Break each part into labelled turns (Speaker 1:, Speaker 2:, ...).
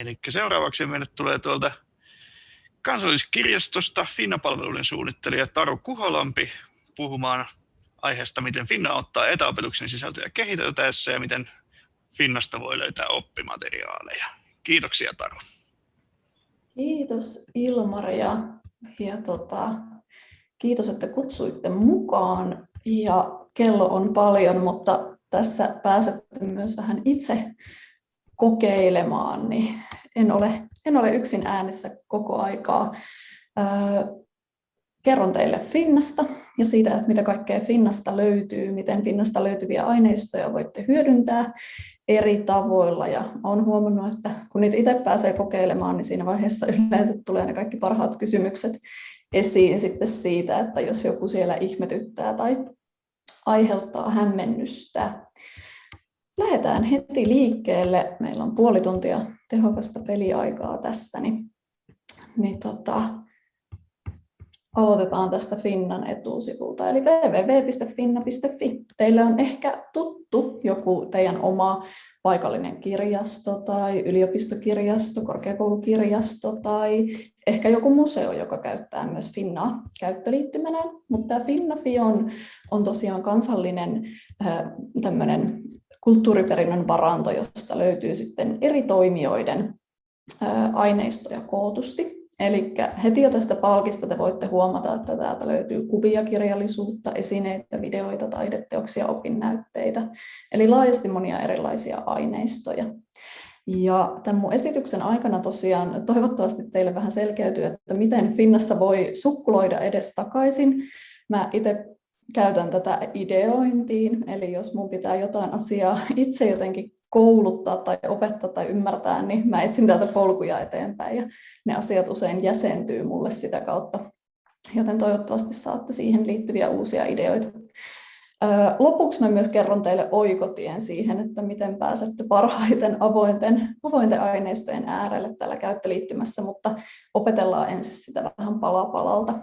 Speaker 1: Eli seuraavaksi meille tulee tuolta kansalliskirjastosta Finna-palveluiden suunnittelija Taru Kuholampi puhumaan aiheesta, miten Finna ottaa etäopetuksen sisältöjä kehiteltäessä ja miten Finnasta voi löytää oppimateriaaleja. Kiitoksia Taru.
Speaker 2: Kiitos Ilmari ja, ja tota, kiitos, että kutsuitte mukaan. Ja kello on paljon, mutta tässä pääsette myös vähän itse kokeilemaan, niin en ole, en ole yksin äänessä koko aikaa. Kerron teille Finnasta ja siitä, että mitä kaikkea Finnasta löytyy, miten Finnasta löytyviä aineistoja voitte hyödyntää eri tavoilla. Ja olen huomannut, että kun niitä itse pääsee kokeilemaan, niin siinä vaiheessa yleensä tulee ne kaikki parhaat kysymykset esiin sitten siitä, että jos joku siellä ihmetyttää tai aiheuttaa hämmennystä. Lähdetään heti liikkeelle. Meillä on puoli tuntia tehokasta peliaikaa tässä, niin, niin tota, aloitetaan tästä Finnan etusivulta, eli www.finna.fi. Teille on ehkä tuttu joku teidän oma paikallinen kirjasto tai yliopistokirjasto, korkeakoulukirjasto tai ehkä joku museo, joka käyttää myös Finnaa käyttöliittymänä, mutta tämä Finnafi on, on tosiaan kansallinen äh, tämmöinen kulttuuriperinnön varanto, josta löytyy sitten eri toimijoiden aineistoja kootusti. Eli heti jo tästä palkista te voitte huomata, että täältä löytyy kuvia, kirjallisuutta, esineitä, videoita, taideteoksia, opinnäytteitä, eli laajasti monia erilaisia aineistoja. Ja tämän mun esityksen aikana tosiaan toivottavasti teille vähän selkeytyy, että miten Finnassa voi sukkuloida edes takaisin. Mä itse käytän tätä ideointiin, eli jos mun pitää jotain asiaa itse jotenkin kouluttaa tai opettaa tai ymmärtää, niin mä etsin täältä polkuja eteenpäin ja ne asiat usein jäsentyy mulle sitä kautta. Joten toivottavasti saatte siihen liittyviä uusia ideoita. Lopuksi mä myös kerron teille oikotien siihen, että miten pääsette parhaiten avointen, avointen aineistojen äärelle tällä käyttöliittymässä, mutta opetellaan ensin sitä vähän pala palalta.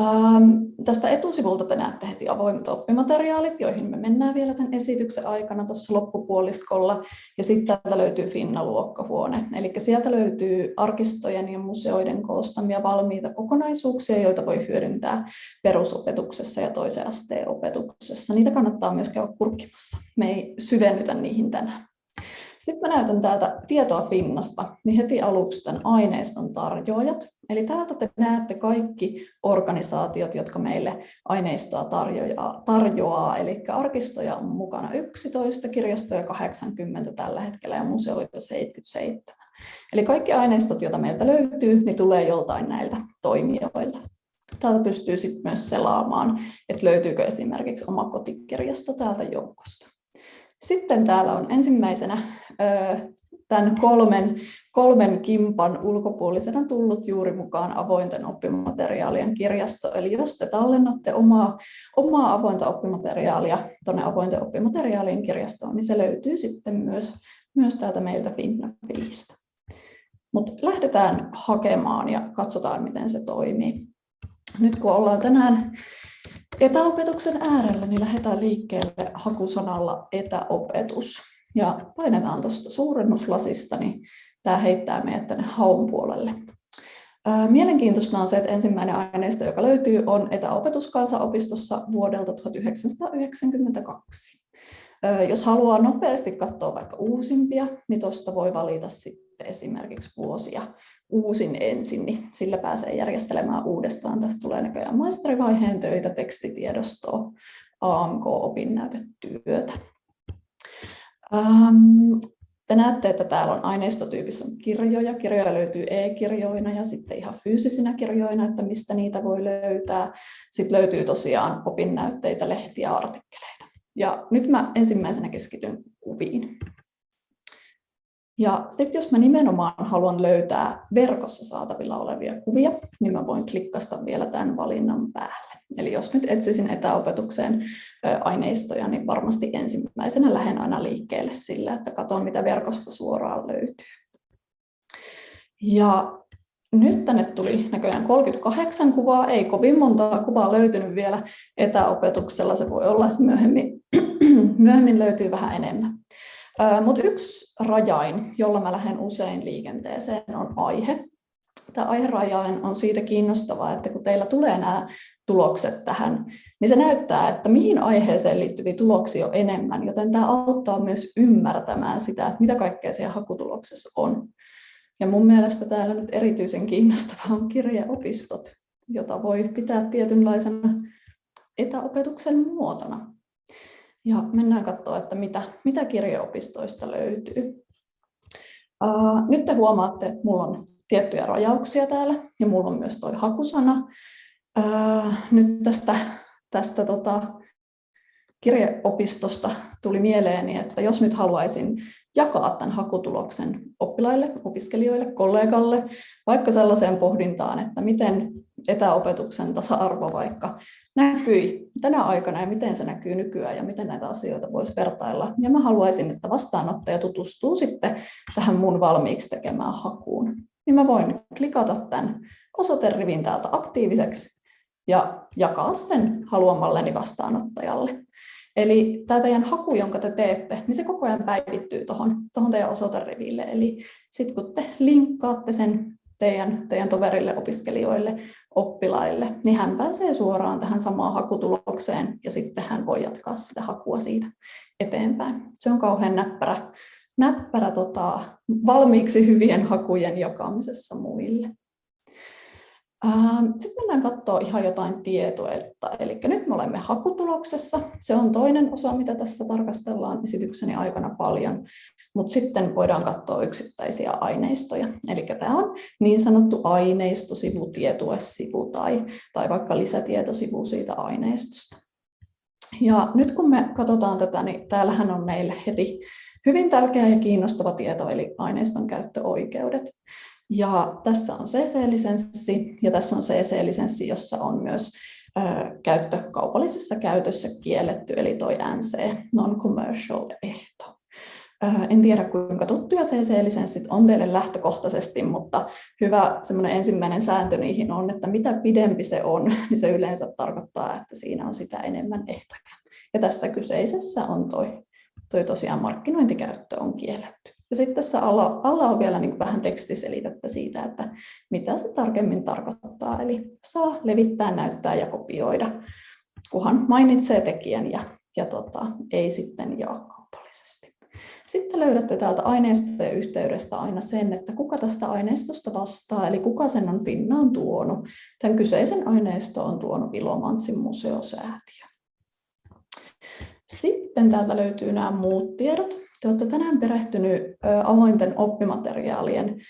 Speaker 2: Ähm, tästä etusivulta te näette heti avoimet oppimateriaalit, joihin me mennään vielä tämän esityksen aikana tuossa loppupuoliskolla. Ja sitten täältä löytyy Finna-luokkahuone. Eli sieltä löytyy arkistojen ja museoiden koostamia valmiita kokonaisuuksia, joita voi hyödyntää perusopetuksessa ja toisen asteen opetuksessa. Niitä kannattaa myös käydä kurkkimassa. Me ei syvennytä niihin tänään. Sitten mä näytän täältä tietoa Finnasta, niin heti aluksi tämän aineiston tarjoajat. Eli täältä te näette kaikki organisaatiot, jotka meille aineistoa tarjoaa. tarjoaa. Eli arkistoja on mukana 11, kirjastoja 80 tällä hetkellä ja museoita 77. Eli kaikki aineistot, joita meiltä löytyy, niin tulee joltain näiltä toimijoilta. Täältä pystyy sitten myös selaamaan, että löytyykö esimerkiksi oma kotikirjasto täältä joukosta. Sitten täällä on ensimmäisenä tämän kolmen, kolmen kimpan ulkopuolisena tullut juuri mukaan avointen oppimateriaalien kirjasto. Eli jos te tallennatte omaa, omaa avointa oppimateriaalia tuonne avointen oppimateriaalien kirjastoon, niin se löytyy sitten myös, myös täältä meiltä Finnafilistä. Mutta lähdetään hakemaan ja katsotaan, miten se toimii. Nyt kun ollaan tänään etäopetuksen äärellä, niin lähdetään liikkeelle hakusanalla etäopetus. Ja painetaan tuosta suurennuslasista, niin tämä heittää meidät tänne haun puolelle. Mielenkiintoista on se, että ensimmäinen aineisto, joka löytyy, on etäopetus kansanopistossa vuodelta 1992. Jos haluaa nopeasti katsoa vaikka uusimpia, niin tuosta voi valita sitten esimerkiksi vuosia uusin ensin, niin sillä pääsee järjestelemään uudestaan. Tästä tulee näköjään maisterivaiheen töitä, tekstitiedostoa, AMK-opinnäytetyötä. Ähm, te näette, että täällä on aineistotyypissä on kirjoja. Kirjoja löytyy e-kirjoina ja sitten ihan fyysisinä kirjoina, että mistä niitä voi löytää. Sitten löytyy tosiaan opinnäytteitä, lehtiä, artikkeleita. Ja nyt mä ensimmäisenä keskityn kuviin. Ja sitten jos mä nimenomaan haluan löytää verkossa saatavilla olevia kuvia, niin mä voin klikkasta vielä tämän valinnan päälle. Eli jos nyt etsisin etäopetukseen aineistoja, niin varmasti ensimmäisenä lähden aina liikkeelle sillä, että katson mitä verkosta suoraan löytyy. Ja nyt tänne tuli näköjään 38 kuvaa, ei kovin monta kuvaa löytynyt vielä etäopetuksella, se voi olla, että myöhemmin, myöhemmin löytyy vähän enemmän. Mutta yksi rajain, jolla mä lähden usein liikenteeseen, on aihe. Tämä aiherajain on siitä kiinnostavaa, että kun teillä tulee nämä tulokset tähän, niin se näyttää, että mihin aiheeseen liittyviä tuloksia on enemmän, joten tämä auttaa myös ymmärtämään sitä, että mitä kaikkea siellä hakutuloksessa on. Ja mun mielestä täällä nyt erityisen kiinnostavaa on kirjeopistot, jota voi pitää tietynlaisena etäopetuksen muotona. Ja mennään katsoa, että mitä, mitä kirjeopistoista löytyy. Uh, nyt te huomaatte, että mulla on tiettyjä rajauksia täällä ja mulla on myös tuo hakusana. Uh, nyt tästä, tästä tota, kirjeopistosta tuli mieleeni, että jos nyt haluaisin jakaa tämän hakutuloksen oppilaille, opiskelijoille, kollegalle, vaikka sellaiseen pohdintaan, että miten etäopetuksen tasa-arvo vaikka näkyi tänä aikana ja miten se näkyy nykyään ja miten näitä asioita voisi vertailla. Ja mä haluaisin, että vastaanottaja tutustuu sitten tähän mun valmiiksi tekemään hakuun. Niin mä voin klikata tämän osoiterivin täältä aktiiviseksi ja jakaa sen haluamalleni vastaanottajalle. Eli tämä teidän haku, jonka te teette, niin se koko ajan päivittyy tuohon tohon teidän osoiteriville. Eli sitten kun te linkkaatte sen teidän, teidän toverille, opiskelijoille, oppilaille, niin hän pääsee suoraan tähän samaan hakutulokseen ja sitten hän voi jatkaa sitä hakua siitä eteenpäin. Se on kauhean näppärä, näppärä tota, valmiiksi hyvien hakujen jakamisessa muille. Ähm, Sitten mennään katsoa ihan jotain tietoa. Eli nyt me olemme hakutuloksessa. Se on toinen osa, mitä tässä tarkastellaan esitykseni aikana paljon. Mutta sitten voidaan katsoa yksittäisiä aineistoja. Eli tämä on niin sanottu aineistosivu, tietuesivu tai, tai vaikka lisätietosivu siitä aineistosta. Ja nyt kun me katsotaan tätä, niin täällähän on meille heti hyvin tärkeä ja kiinnostava tieto, eli aineiston käyttöoikeudet. Ja tässä on CC-lisenssi ja tässä on CC-lisenssi, jossa on myös ö, käyttö kaupallisessa käytössä kielletty, eli toi NC, non-commercial ehto. En tiedä, kuinka tuttuja CC-lisenssit on teille lähtökohtaisesti, mutta hyvä semmoinen ensimmäinen sääntö niihin on, että mitä pidempi se on, niin se yleensä tarkoittaa, että siinä on sitä enemmän ehtoja. Ja tässä kyseisessä on toi, toi tosiaan markkinointikäyttö on kielletty. Ja sitten tässä alla, alla on vielä niin vähän tekstiselitettä siitä, että mitä se tarkemmin tarkoittaa. Eli saa levittää, näyttää ja kopioida, kunhan mainitsee tekijän ja, ja tota, ei sitten jaa kaupallisesti. Sitten löydätte täältä aineistojen yhteydestä aina sen, että kuka tästä aineistosta vastaa, eli kuka sen on Finnaan tuonut. Tämän kyseisen aineisto on tuonut Ilomantsin museosäätiö. Sitten täältä löytyy nämä muut tiedot. Te olette tänään perehtynyt avointen oppimateriaalien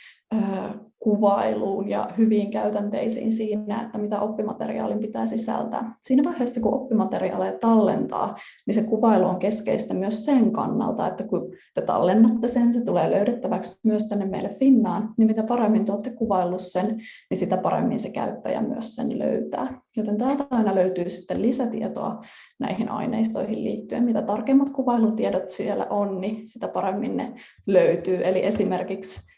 Speaker 2: kuvailuun ja hyviin käytänteisiin siinä, että mitä oppimateriaalin pitää sisältää. Siinä vaiheessa, kun oppimateriaaleja tallentaa, niin se kuvailu on keskeistä myös sen kannalta, että kun te tallennatte sen, se tulee löydettäväksi myös tänne meille Finnaan, niin mitä paremmin te olette kuvaillut sen, niin sitä paremmin se käyttäjä myös sen löytää. Joten täältä aina löytyy sitten lisätietoa näihin aineistoihin liittyen. Mitä tarkemmat kuvailutiedot siellä on, niin sitä paremmin ne löytyy. Eli esimerkiksi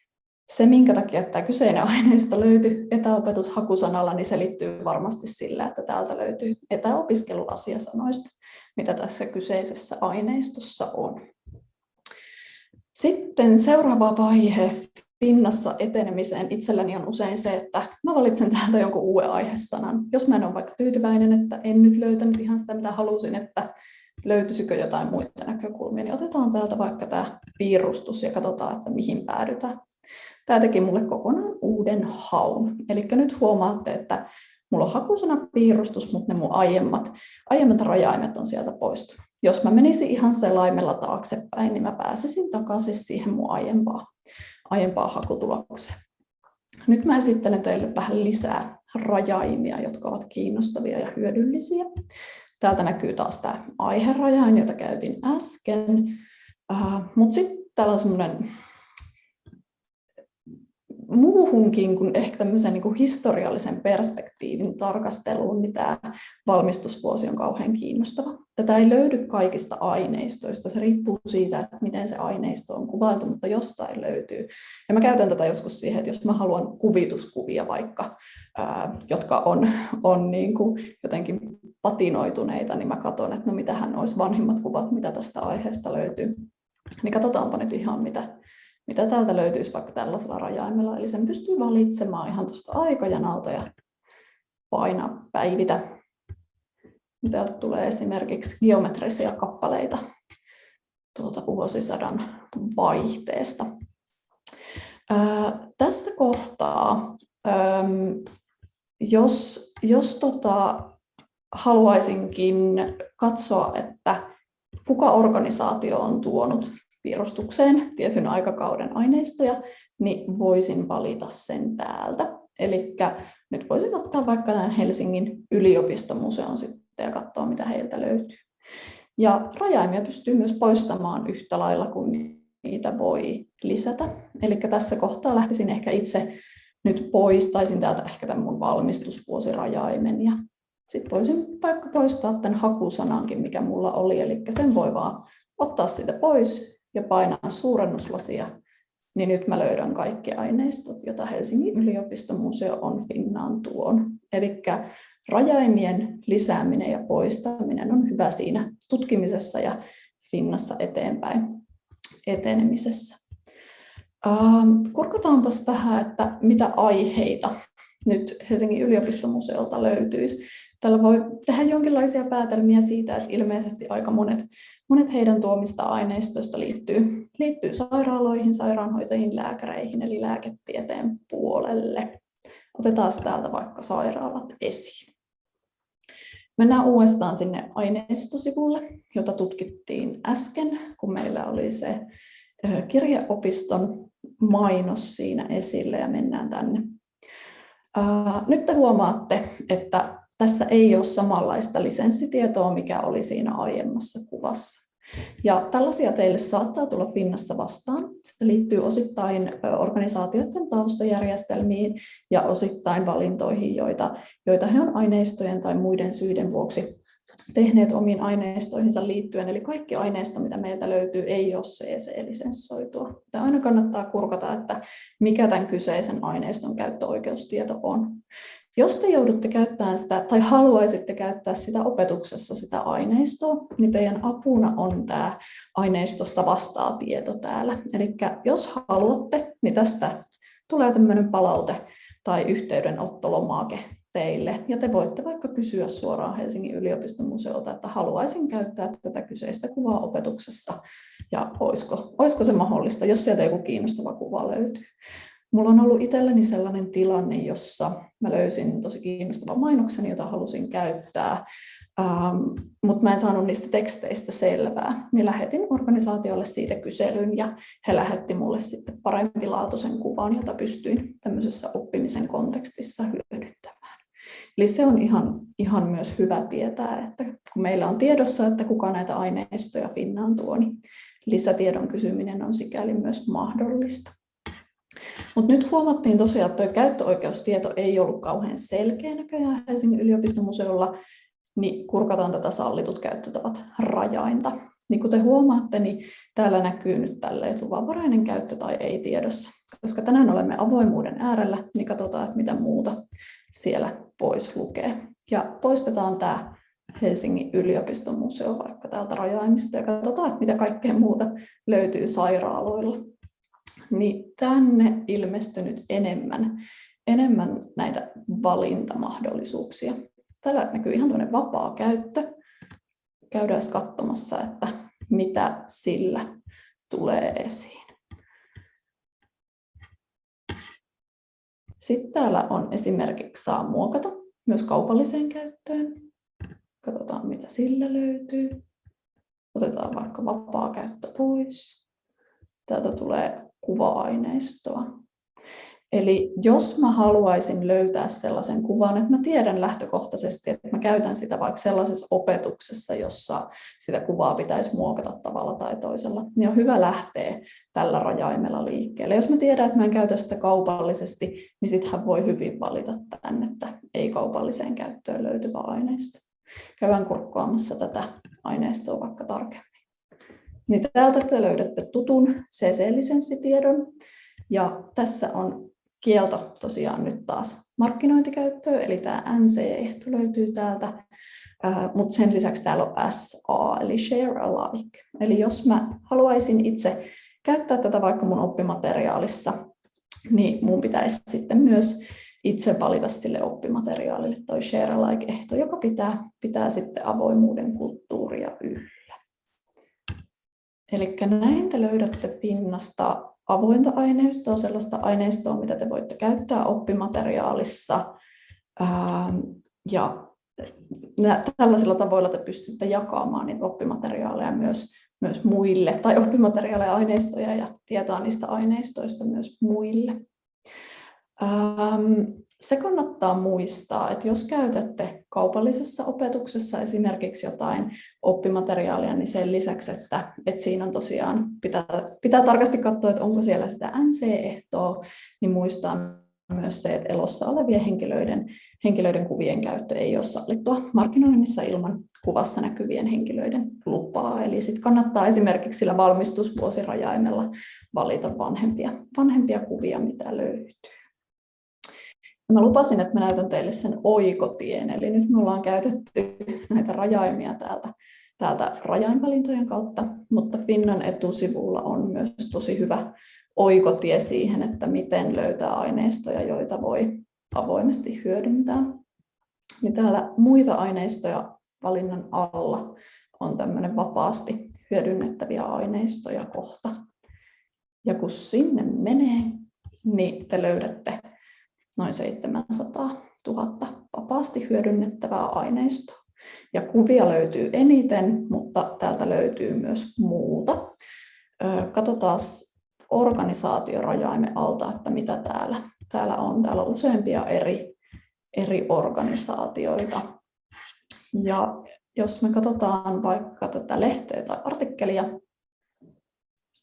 Speaker 2: se, minkä takia tämä kyseinen aineisto löytyy etäopetushakusanalla, niin selittyy varmasti sillä, että täältä löytyy etäopiskeluasiasanoista, mitä tässä kyseisessä aineistossa on. Sitten seuraava vaihe pinnassa etenemiseen itselläni on usein se, että mä valitsen täältä jonkun uuden aihesanan. Jos mä en ole vaikka tyytyväinen, että en nyt löytänyt ihan sitä, mitä halusin, että löytyisikö jotain muita näkökulmia, niin otetaan täältä vaikka tämä piirustus ja katsotaan, että mihin päädytään. Tämä teki mulle kokonaan uuden haun. Eli nyt huomaatte, että mulla on hakusana piirustus, mutta ne mun aiemmat, aiemmat rajaimet on sieltä poistunut. Jos mä menisin ihan selaimella taaksepäin, niin mä pääsisin takaisin siihen mun aiempaa, aiempaa hakutulokseen. Nyt mä esittelen teille vähän lisää rajaimia, jotka ovat kiinnostavia ja hyödyllisiä. Täältä näkyy taas tämä aiherajain, jota käytin äsken. Uh, Mutta sitten täällä on semmoinen muuhunkin kuin ehkä tämmöisen niin kuin historiallisen perspektiivin tarkasteluun, niin tämä valmistusvuosi on kauhean kiinnostava. Tätä ei löydy kaikista aineistoista, se riippuu siitä, että miten se aineisto on kuvailtu, mutta jostain löytyy. Ja mä käytän tätä joskus siihen, että jos mä haluan kuvituskuvia vaikka, ää, jotka on, on niin kuin jotenkin patinoituneita, niin mä katson, että no mitähän olisi vanhimmat kuvat, mitä tästä aiheesta löytyy. Niin katsotaanpa nyt ihan mitä, mitä täältä löytyisi vaikka tällaisella rajaimella. Eli sen pystyy valitsemaan ihan tuosta aikajanalta ja painaa päivitä. Täältä tulee esimerkiksi geometrisia kappaleita tuolta vuosisadan vaihteesta. Ää, tässä kohtaa, äm, jos, jos tota, haluaisinkin katsoa, että kuka organisaatio on tuonut piirustukseen tietyn aikakauden aineistoja, niin voisin valita sen täältä. Eli nyt voisin ottaa vaikka tämän Helsingin yliopistomuseon sitten ja katsoa, mitä heiltä löytyy. Ja rajaimia pystyy myös poistamaan yhtä lailla kuin niitä voi lisätä. Eli tässä kohtaa lähtisin ehkä itse nyt poistaisin täältä ehkä tämän mun valmistusvuosirajaimen ja sitten voisin vaikka poistaa tämän hakusanankin, mikä mulla oli, eli sen voi vaan ottaa siitä pois ja painaa suurennuslasia, niin nyt mä löydän kaikki aineistot, joita Helsingin yliopistomuseo on Finnaan tuon. Eli rajaimien lisääminen ja poistaminen on hyvä siinä tutkimisessa ja Finnassa eteenpäin etenemisessä. Kurkataanpas vähän, että mitä aiheita nyt Helsingin yliopistomuseolta löytyisi. Tällä voi tehdä jonkinlaisia päätelmiä siitä, että ilmeisesti aika monet, monet heidän tuomista aineistoista liittyy, liittyy sairaaloihin, sairaanhoitajiin, lääkäreihin eli lääketieteen puolelle. Otetaan täältä vaikka sairaalat esiin. Mennään uudestaan sinne aineistosivulle, jota tutkittiin äsken, kun meillä oli se kirjeopiston mainos siinä esille ja mennään tänne. Nyt te huomaatte, että tässä ei ole samanlaista lisenssitietoa, mikä oli siinä aiemmassa kuvassa. Ja tällaisia teille saattaa tulla Finnassa vastaan. Se liittyy osittain organisaatioiden taustajärjestelmiin ja osittain valintoihin, joita, joita he on aineistojen tai muiden syiden vuoksi tehneet omiin aineistoihinsa liittyen. Eli kaikki aineisto, mitä meiltä löytyy, ei ole CC-lisenssoitua. Aina kannattaa kurkata, että mikä tämän kyseisen aineiston käyttöoikeustieto on. Jos te joudutte käyttämään sitä tai haluaisitte käyttää sitä opetuksessa sitä aineistoa, niin teidän apuna on tämä aineistosta vastaa tieto täällä. Eli jos haluatte, niin tästä tulee tämmöinen palaute tai yhteydenottolomake teille. Ja te voitte vaikka kysyä suoraan Helsingin yliopiston museolta, että haluaisin käyttää tätä kyseistä kuvaa opetuksessa ja olisiko, olisiko se mahdollista, jos sieltä joku kiinnostava kuva löytyy. Mulla on ollut itselleni sellainen tilanne, jossa mä löysin tosi kiinnostavan mainoksen, jota halusin käyttää, ähm, mutta mä en saanut niistä teksteistä selvää. Niin lähetin organisaatiolle siitä kyselyn ja he lähetti mulle sitten parempilaatuisen kuvan, jota pystyin tämmöisessä oppimisen kontekstissa hyödyntämään. Eli se on ihan, ihan myös hyvä tietää, että kun meillä on tiedossa, että kuka näitä aineistoja Finnaan tuo, niin lisätiedon kysyminen on sikäli myös mahdollista. Mutta nyt huomattiin tosiaan, että tuo käyttöoikeustieto ei ollut kauhean selkeä näköjään Helsingin yliopistomuseolla, niin kurkataan tätä sallitut käyttötavat rajainta. Niin kuten huomaatte, niin täällä näkyy nyt tälleen luvanvarainen käyttö tai ei tiedossa. Koska tänään olemme avoimuuden äärellä, niin katsotaan, että mitä muuta siellä voisi lukea. Ja poistetaan tämä Helsingin yliopiston museo vaikka täältä rajaimista ja katsotaan, että mitä kaikkea muuta löytyy sairaaloilla. Niin tänne ilmestynyt enemmän, enemmän näitä valintamahdollisuuksia. Täällä näkyy ihan tuonne vapaa käyttö. Käydään katsomassa, että mitä sillä tulee esiin. Sitten täällä on esimerkiksi saa muokata myös kaupalliseen käyttöön. Katsotaan mitä sillä löytyy. Otetaan vaikka vapaa käyttö pois. Täältä tulee kuva-aineistoa. Eli jos mä haluaisin löytää sellaisen kuvan, että mä tiedän lähtökohtaisesti, että mä käytän sitä vaikka sellaisessa opetuksessa, jossa sitä kuvaa pitäisi muokata tavalla tai toisella, niin on hyvä lähteä tällä rajaimella liikkeelle. Jos mä tiedän, että mä en käytä sitä kaupallisesti, niin sittenhän voi hyvin valita tänne, että ei kaupalliseen käyttöön löytyvä aineisto. Käydään kurkkaamassa tätä aineistoa vaikka tarkemmin. Niin täältä te löydätte tutun CC-lisenssitiedon. Ja tässä on kielto tosiaan nyt taas markkinointikäyttöön, eli tämä NC-ehto löytyy täältä. mutta sen lisäksi täällä on SA, eli Share Alike. Eli jos mä haluaisin itse käyttää tätä vaikka mun oppimateriaalissa, niin mun pitäisi sitten myös itse valita sille oppimateriaalille toi Share Alike-ehto, joka pitää, pitää sitten avoimuuden kulttuuria yllä. Eli näin te löydätte pinnasta avointa aineistoa, sellaista aineistoa, mitä te voitte käyttää oppimateriaalissa. Ja tällaisilla tavoilla te pystytte jakamaan niitä oppimateriaaleja myös, myös muille, tai oppimateriaaleja, aineistoja ja tietoa niistä aineistoista myös muille. Se kannattaa muistaa, että jos käytätte kaupallisessa opetuksessa esimerkiksi jotain oppimateriaalia, niin sen lisäksi, että, että siinä on tosiaan, pitää, pitää tarkasti katsoa, että onko siellä sitä NC-ehtoa, niin muistaa myös se, että elossa olevien henkilöiden, henkilöiden kuvien käyttö ei ole sallittua markkinoinnissa ilman kuvassa näkyvien henkilöiden lupaa. Eli sitten kannattaa esimerkiksi sillä valmistusvuosirajaimella valita vanhempia, vanhempia kuvia, mitä löytyy. Mä lupasin, että mä näytän teille sen oikotien, eli nyt me ollaan käytetty näitä rajaimia täältä, täältä rajainvalintojen kautta, mutta Finnan etusivulla on myös tosi hyvä oikotie siihen, että miten löytää aineistoja, joita voi avoimesti hyödyntää. Niin täällä muita aineistoja valinnan alla on tämmöinen vapaasti hyödynnettäviä aineistoja kohta. Ja kun sinne menee, niin te löydätte noin 700 000 vapaasti hyödynnettävää aineistoa. Ja kuvia löytyy eniten, mutta täältä löytyy myös muuta. Katsotaan organisaatiorajaimen alta, että mitä täällä, täällä on. Täällä on useampia eri, eri organisaatioita. Ja jos me katsotaan vaikka tätä lehteä tai artikkelia,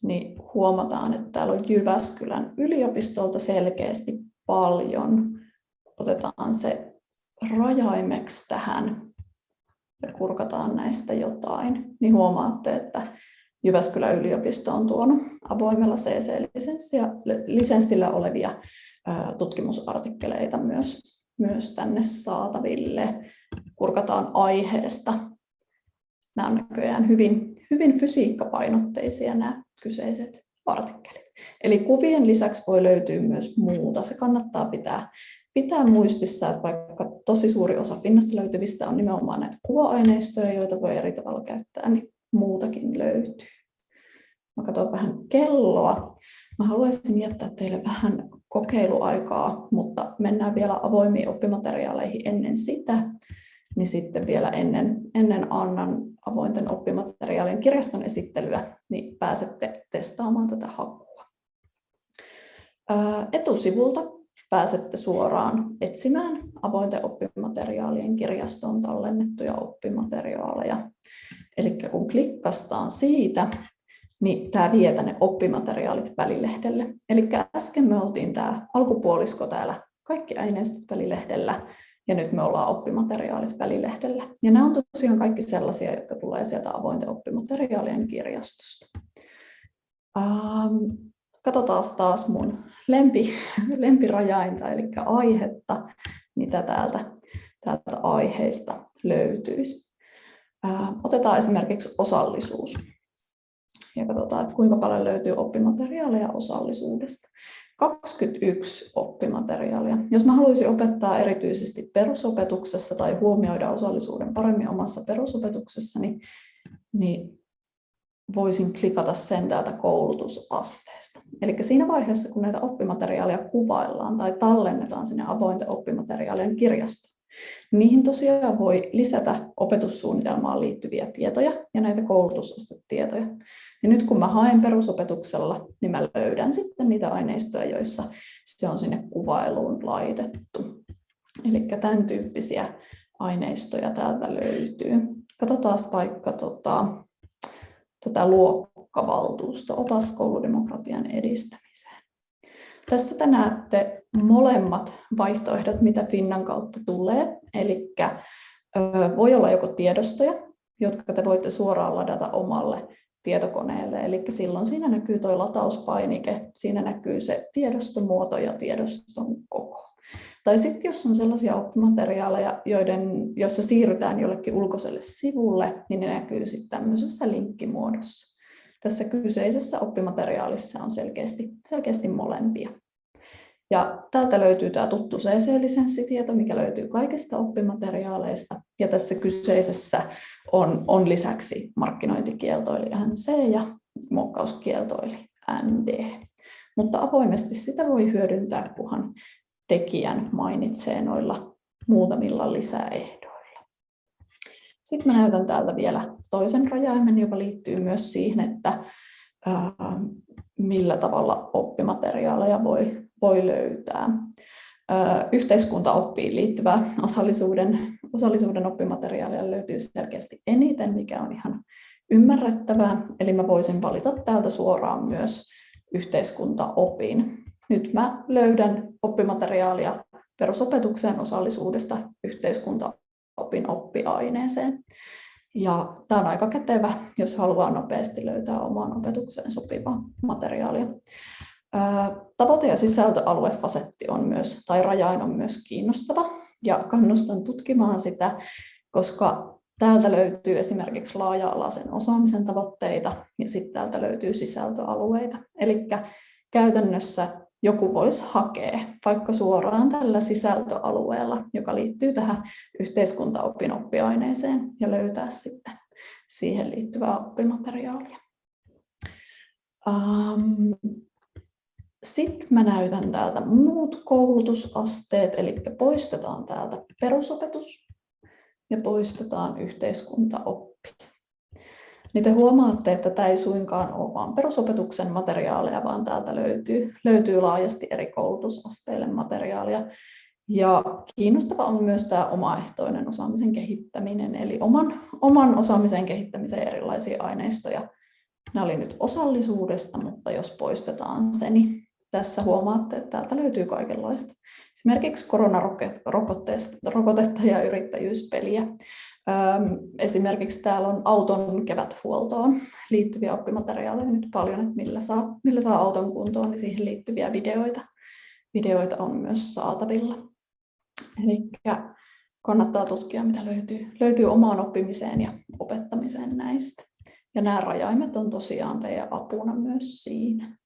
Speaker 2: niin huomataan, että täällä on Jyväskylän yliopistolta selkeästi paljon. Otetaan se rajaimeksi tähän ja kurkataan näistä jotain, niin huomaatte, että Jyväskylän yliopisto on tuonut avoimella CC-lisenssillä olevia tutkimusartikkeleita myös, myös tänne saataville. Kurkataan aiheesta. Nämä on näköjään hyvin, hyvin fysiikkapainotteisia nämä kyseiset artikkelit. Eli kuvien lisäksi voi löytyä myös muuta. Se kannattaa pitää, pitää muistissa, että vaikka tosi suuri osa Finnasta löytyvistä on nimenomaan näitä kuva-aineistoja, joita voi eri tavalla käyttää, niin muutakin löytyy. Mä katson vähän kelloa. Mä haluaisin jättää teille vähän kokeiluaikaa, mutta mennään vielä avoimiin oppimateriaaleihin ennen sitä. Niin sitten vielä ennen, ennen Annan avointen oppimateriaalien kirjaston esittelyä, niin pääsette testaamaan tätä hakua. Etusivulta pääsette suoraan etsimään avointen oppimateriaalien kirjastoon tallennettuja oppimateriaaleja. Eli kun klikkastaan siitä, niin tämä vie tänne oppimateriaalit välilehdelle. Eli äsken me oltiin tämä alkupuolisko täällä kaikki aineistot välilehdellä, ja nyt me ollaan oppimateriaalit välilehdellä. Ja nämä on tosiaan kaikki sellaisia, jotka tulee sieltä avointen oppimateriaalien kirjastosta. Ähm, katsotaan taas mun lempi, lempirajainta, eli aihetta, mitä täältä, täältä aiheista löytyisi. Äh, otetaan esimerkiksi osallisuus ja katsotaan, että kuinka paljon löytyy oppimateriaaleja osallisuudesta. 21 oppimateriaalia. Jos mä haluaisin opettaa erityisesti perusopetuksessa tai huomioida osallisuuden paremmin omassa perusopetuksessa, niin, niin voisin klikata sen täältä koulutusasteesta. Eli siinä vaiheessa, kun näitä oppimateriaaleja kuvaillaan tai tallennetaan sinne avointen oppimateriaalien kirjastoon, Niihin tosiaan voi lisätä opetussuunnitelmaan liittyviä tietoja ja näitä koulutusastetietoja. Ja nyt kun mä haen perusopetuksella, niin mä löydän sitten niitä aineistoja, joissa se on sinne kuvailuun laitettu. Eli tämän tyyppisiä aineistoja täältä löytyy. Katsotaan vaikka tota, tätä luokkavaltuusto, opas kouludemokratian edistämiseen. Tässä te näette molemmat vaihtoehdot, mitä Finnan kautta tulee. Eli voi olla joko tiedostoja, jotka te voitte suoraan ladata omalle tietokoneelle. Eli silloin siinä näkyy tuo latauspainike, siinä näkyy se tiedostomuoto ja tiedoston koko. Tai sitten jos on sellaisia oppimateriaaleja, joiden, joissa siirrytään jollekin ulkoiselle sivulle, niin ne näkyy sitten tämmöisessä linkkimuodossa. Tässä kyseisessä oppimateriaalissa on selkeästi, selkeästi molempia. Ja täältä löytyy tämä tuttu CC-lisenssitieto, mikä löytyy kaikista oppimateriaaleista. Ja tässä kyseisessä on, on lisäksi markkinointikielto eli NC ja muokkauskielto eli ND. Mutta avoimesti sitä voi hyödyntää, kunhan tekijän mainitsee noilla muutamilla lisäehdoilla. Sitten mä näytän täältä vielä toisen rajaimen, joka liittyy myös siihen, että millä tavalla oppimateriaaleja voi, voi löytää. Ää, yhteiskuntaoppiin liittyvää osallisuuden, osallisuuden oppimateriaalia löytyy selkeästi eniten, mikä on ihan ymmärrettävää. Eli mä voisin valita täältä suoraan myös yhteiskuntaopin. Nyt mä löydän oppimateriaalia perusopetukseen osallisuudesta yhteiskuntaopin oppiaineeseen. Ja tämä on aika kätevä, jos haluaa nopeasti löytää omaan opetukseen sopivaa materiaalia. Tavoite- ja sisältöaluefasetti on myös, tai rajain on myös kiinnostava, ja kannustan tutkimaan sitä, koska täältä löytyy esimerkiksi laaja-alaisen osaamisen tavoitteita, ja sitten täältä löytyy sisältöalueita. Eli käytännössä joku voisi hakea vaikka suoraan tällä sisältöalueella, joka liittyy tähän yhteiskuntaopin oppiaineeseen ja löytää sitten siihen liittyvää oppimateriaalia. Sitten mä näytän täältä muut koulutusasteet, eli poistetaan täältä perusopetus ja poistetaan yhteiskuntaoppi niin te huomaatte, että tämä ei suinkaan ole vain perusopetuksen materiaaleja, vaan täältä löytyy, löytyy laajasti eri koulutusasteille materiaalia. Ja kiinnostava on myös tämä omaehtoinen osaamisen kehittäminen, eli oman, oman osaamisen kehittämisen erilaisia aineistoja. Nämä oli nyt osallisuudesta, mutta jos poistetaan se, niin tässä huomaatte, että täältä löytyy kaikenlaista. Esimerkiksi koronarokotetta ja yrittäjyyspeliä. Esimerkiksi täällä on auton keväthuoltoon liittyviä oppimateriaaleja nyt paljon, että millä saa, millä saa auton kuntoon, niin siihen liittyviä videoita, videoita on myös saatavilla. Eli kannattaa tutkia, mitä löytyy, löytyy omaan oppimiseen ja opettamiseen näistä. Ja nämä rajaimet on tosiaan teidän apuna myös siinä.